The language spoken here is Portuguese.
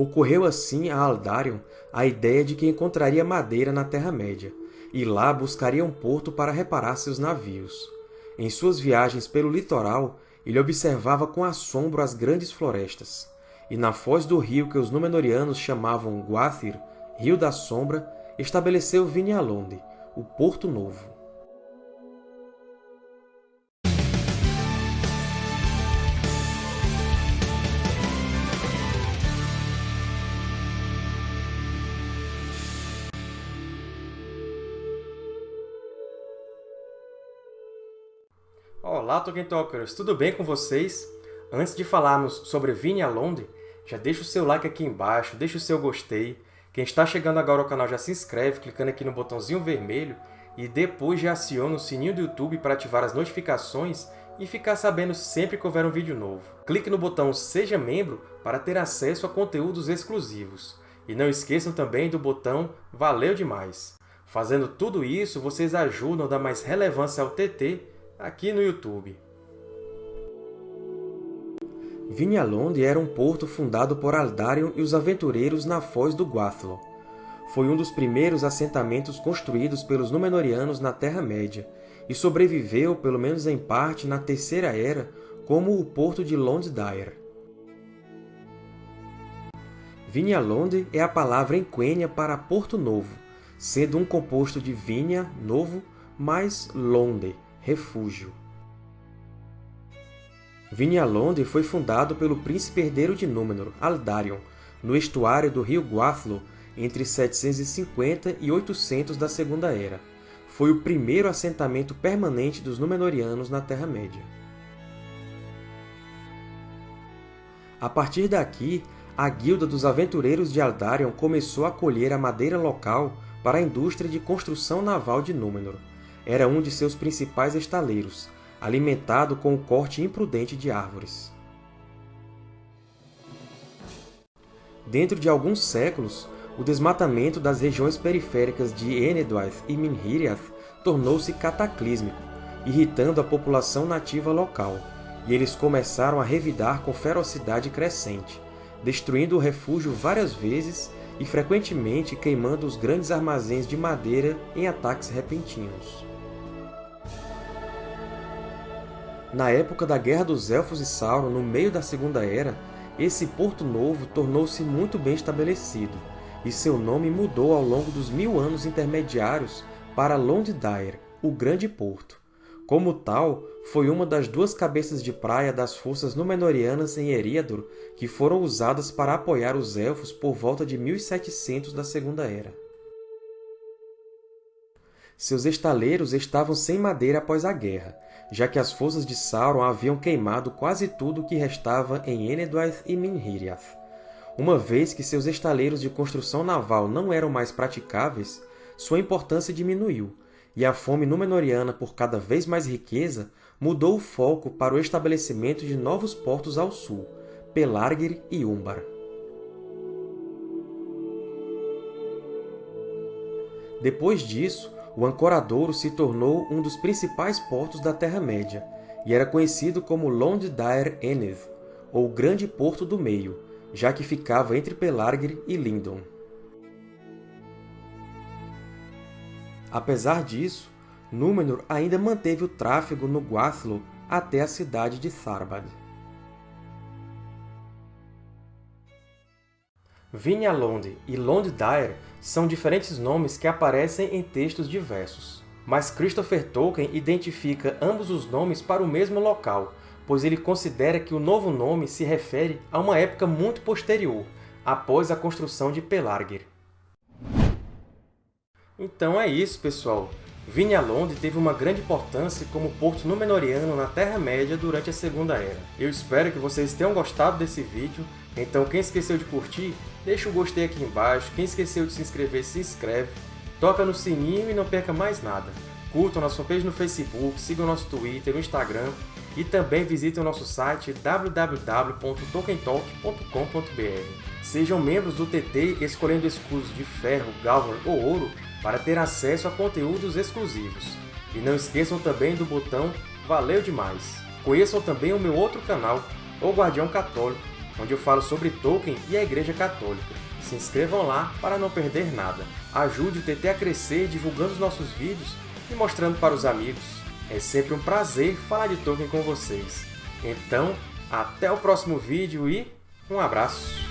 Ocorreu assim a Aldarion a ideia de que encontraria madeira na Terra-média, e lá buscaria um porto para reparar seus navios. Em suas viagens pelo litoral, ele observava com assombro as grandes florestas, e na foz do rio que os Númenóreanos chamavam Gwathir, Rio da Sombra, estabeleceu Vinyalonde, o Porto Novo. Olá, Tolkien Talkers! Tudo bem com vocês? Antes de falarmos sobre Vinyalonde, já deixa o seu like aqui embaixo, deixa o seu gostei. Quem está chegando agora ao canal já se inscreve clicando aqui no botãozinho vermelho e depois já aciona o sininho do YouTube para ativar as notificações e ficar sabendo sempre que houver um vídeo novo. Clique no botão Seja Membro para ter acesso a conteúdos exclusivos. E não esqueçam também do botão Valeu Demais! Fazendo tudo isso, vocês ajudam a dar mais relevância ao TT aqui no YouTube. Vinyalonde era um porto fundado por Aldarion e os aventureiros na foz do Gwathlo. Foi um dos primeiros assentamentos construídos pelos Númenóreanos na Terra-média, e sobreviveu, pelo menos em parte, na Terceira Era, como o porto de Londdair. Vinyalonde é a palavra em Quenya para Porto Novo, sendo um composto de Vinha, novo, mais Londe, refúgio. Vinyalonde foi fundado pelo príncipe herdeiro de Númenor, Aldarion, no estuário do rio Gwathlo, entre 750 e 800 da Segunda Era. Foi o primeiro assentamento permanente dos Númenóreanos na Terra-média. A partir daqui, a Guilda dos Aventureiros de Aldarion começou a colher a madeira local para a indústria de construção naval de Númenor. Era um de seus principais estaleiros, alimentado com o corte imprudente de árvores. Dentro de alguns séculos, o desmatamento das regiões periféricas de Enedwaith e Minhiriath tornou-se cataclísmico, irritando a população nativa local, e eles começaram a revidar com ferocidade crescente, destruindo o refúgio várias vezes e frequentemente queimando os grandes armazéns de madeira em ataques repentinos. Na época da Guerra dos Elfos e Sauron, no meio da Segunda Era, esse Porto Novo tornou-se muito bem estabelecido, e seu nome mudou ao longo dos mil anos intermediários para Londdair, o Grande Porto. Como tal, foi uma das duas cabeças de praia das forças Númenóreanas em Eriador que foram usadas para apoiar os Elfos por volta de 1700 da Segunda Era. Seus estaleiros estavam sem madeira após a guerra, já que as forças de Sauron haviam queimado quase tudo o que restava em Enedwaith e Minhiriath. Uma vez que seus estaleiros de construção naval não eram mais praticáveis, sua importância diminuiu, e a fome Númenóreana por cada vez mais riqueza mudou o foco para o estabelecimento de novos portos ao sul, Pelargir e Umbar. Depois disso, o Ancoradouro se tornou um dos principais portos da Terra-média e era conhecido como Londdair Eneth, ou Grande Porto do Meio, já que ficava entre Pelargir e Lindon. Apesar disso, Númenor ainda manteve o tráfego no Gwathlo até a cidade de Tharbad. Vinyalonde e Londdair são diferentes nomes que aparecem em textos diversos. Mas Christopher Tolkien identifica ambos os nomes para o mesmo local, pois ele considera que o novo nome se refere a uma época muito posterior, após a construção de Pelargir. Então é isso, pessoal! Vinyalonde teve uma grande importância como porto Númenóreano na Terra-média durante a Segunda Era. Eu espero que vocês tenham gostado desse vídeo, então quem esqueceu de curtir, deixa o gostei aqui embaixo, quem esqueceu de se inscrever, se inscreve, toca no sininho e não perca mais nada. Curtam nossa fanpage no Facebook, sigam nosso Twitter, no Instagram e também visitem o nosso site www.tokentalk.com.br. Sejam membros do TT escolhendo escudos de ferro, galvan ou ouro para ter acesso a conteúdos exclusivos. E não esqueçam também do botão Valeu Demais! Conheçam também o meu outro canal, O Guardião Católico, onde eu falo sobre Tolkien e a Igreja Católica. Se inscrevam lá para não perder nada. Ajude o TT a crescer divulgando os nossos vídeos e mostrando para os amigos. É sempre um prazer falar de Tolkien com vocês. Então, até o próximo vídeo e um abraço!